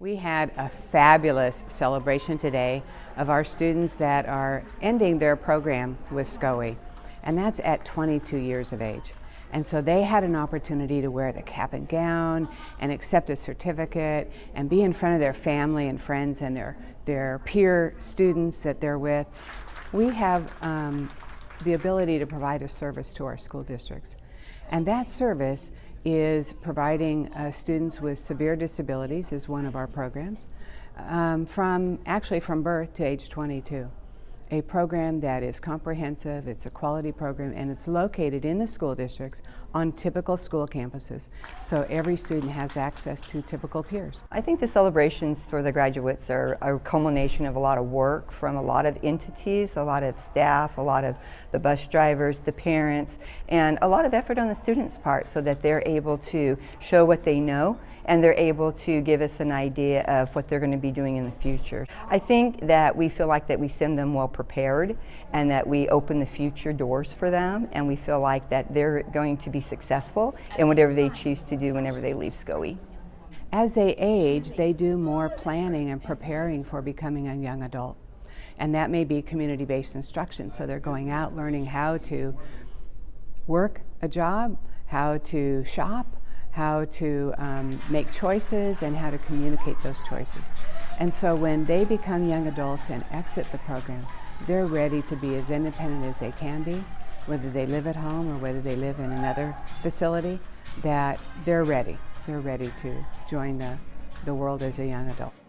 We had a fabulous celebration today of our students that are ending their program with SCOE, and that's at 22 years of age. And so they had an opportunity to wear the cap and gown and accept a certificate and be in front of their family and friends and their, their peer students that they're with. We have um, the ability to provide a service to our school districts. And that service is providing uh, students with severe disabilities is one of our programs um, from actually from birth to age 22 a program that is comprehensive, it's a quality program, and it's located in the school districts on typical school campuses. So every student has access to typical peers. I think the celebrations for the graduates are a culmination of a lot of work from a lot of entities, a lot of staff, a lot of the bus drivers, the parents, and a lot of effort on the students' part so that they're able to show what they know and they're able to give us an idea of what they're going to be doing in the future. I think that we feel like that we send them well prepared and that we open the future doors for them and we feel like that they're going to be successful in whatever they choose to do whenever they leave SCOE. As they age, they do more planning and preparing for becoming a young adult. And that may be community-based instruction. So they're going out learning how to work a job, how to shop, how to um, make choices and how to communicate those choices. And so when they become young adults and exit the program, they're ready to be as independent as they can be, whether they live at home or whether they live in another facility, that they're ready. They're ready to join the, the world as a young adult.